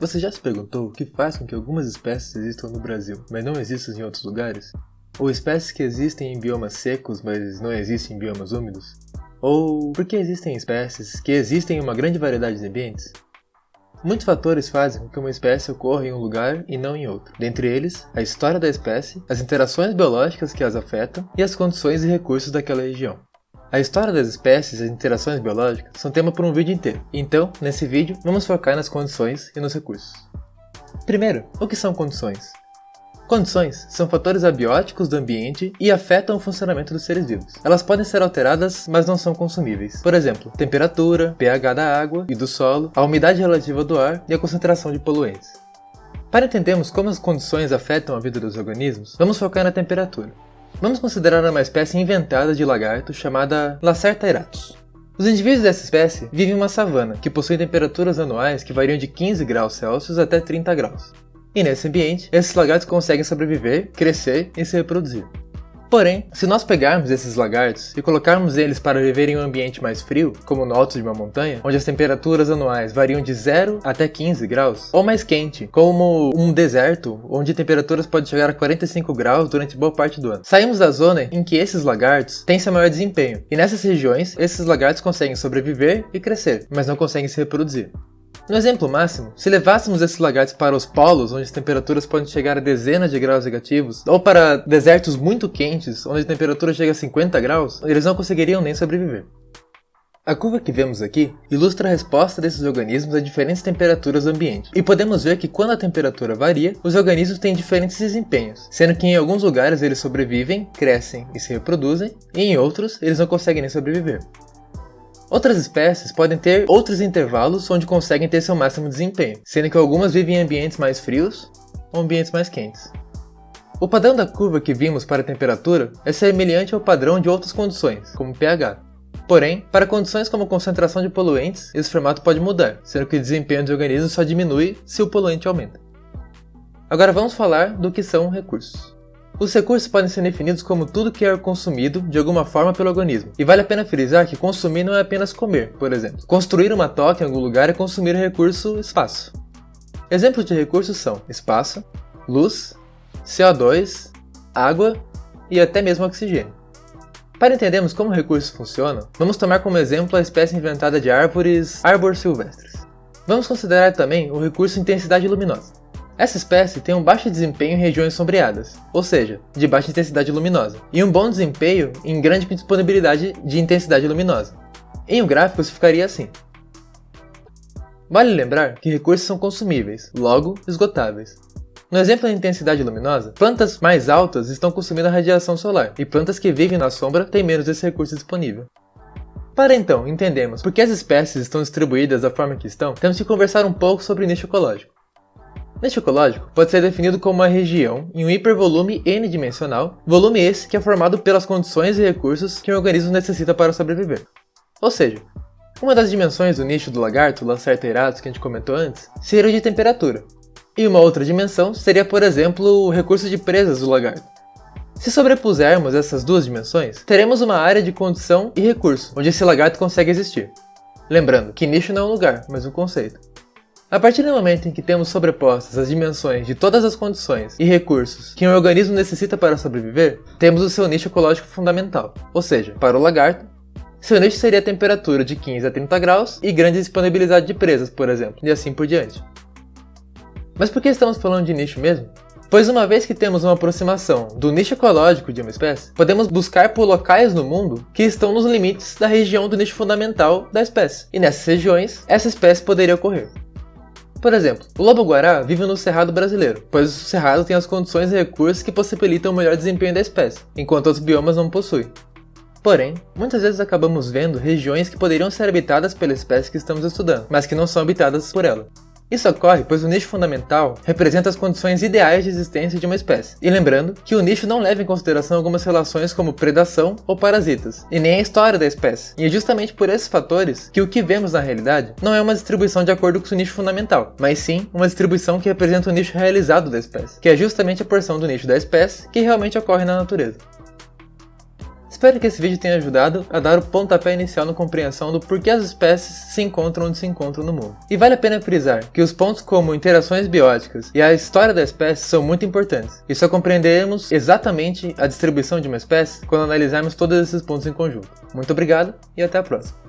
Você já se perguntou o que faz com que algumas espécies existam no Brasil, mas não existam em outros lugares? Ou espécies que existem em biomas secos, mas não existem em biomas úmidos? Ou por que existem espécies que existem em uma grande variedade de ambientes? Muitos fatores fazem com que uma espécie ocorra em um lugar e não em outro. Dentre eles, a história da espécie, as interações biológicas que as afetam e as condições e recursos daquela região. A história das espécies e as interações biológicas são tema para um vídeo inteiro, então, nesse vídeo, vamos focar nas condições e nos recursos. Primeiro, o que são condições? Condições são fatores abióticos do ambiente e afetam o funcionamento dos seres vivos. Elas podem ser alteradas, mas não são consumíveis. Por exemplo, temperatura, pH da água e do solo, a umidade relativa do ar e a concentração de poluentes. Para entendermos como as condições afetam a vida dos organismos, vamos focar na temperatura. Vamos considerar uma espécie inventada de lagarto chamada Lacerta eratus. Os indivíduos dessa espécie vivem em uma savana, que possui temperaturas anuais que variam de 15 graus Celsius até 30 graus. E nesse ambiente, esses lagartos conseguem sobreviver, crescer e se reproduzir. Porém, se nós pegarmos esses lagartos e colocarmos eles para viver em um ambiente mais frio, como no alto de uma montanha, onde as temperaturas anuais variam de 0 até 15 graus, ou mais quente, como um deserto, onde temperaturas podem chegar a 45 graus durante boa parte do ano. Saímos da zona em que esses lagartos têm seu maior desempenho, e nessas regiões, esses lagartos conseguem sobreviver e crescer, mas não conseguem se reproduzir. No exemplo máximo, se levássemos esses lagartos para os polos, onde as temperaturas podem chegar a dezenas de graus negativos, ou para desertos muito quentes, onde a temperatura chega a 50 graus, eles não conseguiriam nem sobreviver. A curva que vemos aqui ilustra a resposta desses organismos a diferentes temperaturas do ambiente, e podemos ver que quando a temperatura varia, os organismos têm diferentes desempenhos, sendo que em alguns lugares eles sobrevivem, crescem e se reproduzem, e em outros eles não conseguem nem sobreviver. Outras espécies podem ter outros intervalos onde conseguem ter seu máximo desempenho, sendo que algumas vivem em ambientes mais frios ou ambientes mais quentes. O padrão da curva que vimos para a temperatura é semelhante ao padrão de outras condições, como pH. Porém, para condições como concentração de poluentes, esse formato pode mudar, sendo que o desempenho do organismo só diminui se o poluente aumenta. Agora vamos falar do que são recursos. Os recursos podem ser definidos como tudo que é consumido de alguma forma pelo organismo. E vale a pena frisar que consumir não é apenas comer, por exemplo. Construir uma toca em algum lugar é consumir o recurso espaço. Exemplos de recursos são espaço, luz, CO2, água e até mesmo oxigênio. Para entendermos como recursos funcionam, vamos tomar como exemplo a espécie inventada de árvores arbor silvestres. Vamos considerar também o recurso intensidade luminosa. Essa espécie tem um baixo desempenho em regiões sombreadas, ou seja, de baixa intensidade luminosa, e um bom desempenho em grande disponibilidade de intensidade luminosa. Em um gráfico isso ficaria assim. Vale lembrar que recursos são consumíveis, logo esgotáveis. No exemplo da intensidade luminosa, plantas mais altas estão consumindo a radiação solar, e plantas que vivem na sombra têm menos desse recurso disponível. Para então entendermos por que as espécies estão distribuídas da forma que estão, temos que conversar um pouco sobre o nicho ecológico. Nicho ecológico pode ser definido como uma região em um hipervolume n-dimensional, volume esse que é formado pelas condições e recursos que um organismo necessita para sobreviver. Ou seja, uma das dimensões do nicho do lagarto, Lacerta que a gente comentou antes, seria de temperatura. E uma outra dimensão seria, por exemplo, o recurso de presas do lagarto. Se sobrepusermos essas duas dimensões, teremos uma área de condição e recurso, onde esse lagarto consegue existir. Lembrando que nicho não é um lugar, mas um conceito. A partir do momento em que temos sobrepostas as dimensões de todas as condições e recursos que um organismo necessita para sobreviver, temos o seu nicho ecológico fundamental, ou seja, para o lagarto, seu nicho seria a temperatura de 15 a 30 graus e grande disponibilidade de presas, por exemplo, e assim por diante. Mas por que estamos falando de nicho mesmo? Pois uma vez que temos uma aproximação do nicho ecológico de uma espécie, podemos buscar por locais no mundo que estão nos limites da região do nicho fundamental da espécie. E nessas regiões, essa espécie poderia ocorrer. Por exemplo, o lobo-guará vive no cerrado brasileiro, pois o cerrado tem as condições e recursos que possibilitam o melhor desempenho da espécie, enquanto outros biomas não possuem. Porém, muitas vezes acabamos vendo regiões que poderiam ser habitadas pela espécie que estamos estudando, mas que não são habitadas por ela. Isso ocorre pois o nicho fundamental representa as condições ideais de existência de uma espécie. E lembrando que o nicho não leva em consideração algumas relações como predação ou parasitas, e nem a história da espécie. E é justamente por esses fatores que o que vemos na realidade não é uma distribuição de acordo com o nicho fundamental, mas sim uma distribuição que representa o nicho realizado da espécie, que é justamente a porção do nicho da espécie que realmente ocorre na natureza. Espero que esse vídeo tenha ajudado a dar o pontapé inicial na compreensão do porquê as espécies se encontram onde se encontram no mundo. E vale a pena frisar que os pontos como interações bióticas e a história da espécie são muito importantes, e só compreenderemos exatamente a distribuição de uma espécie quando analisarmos todos esses pontos em conjunto. Muito obrigado e até a próxima!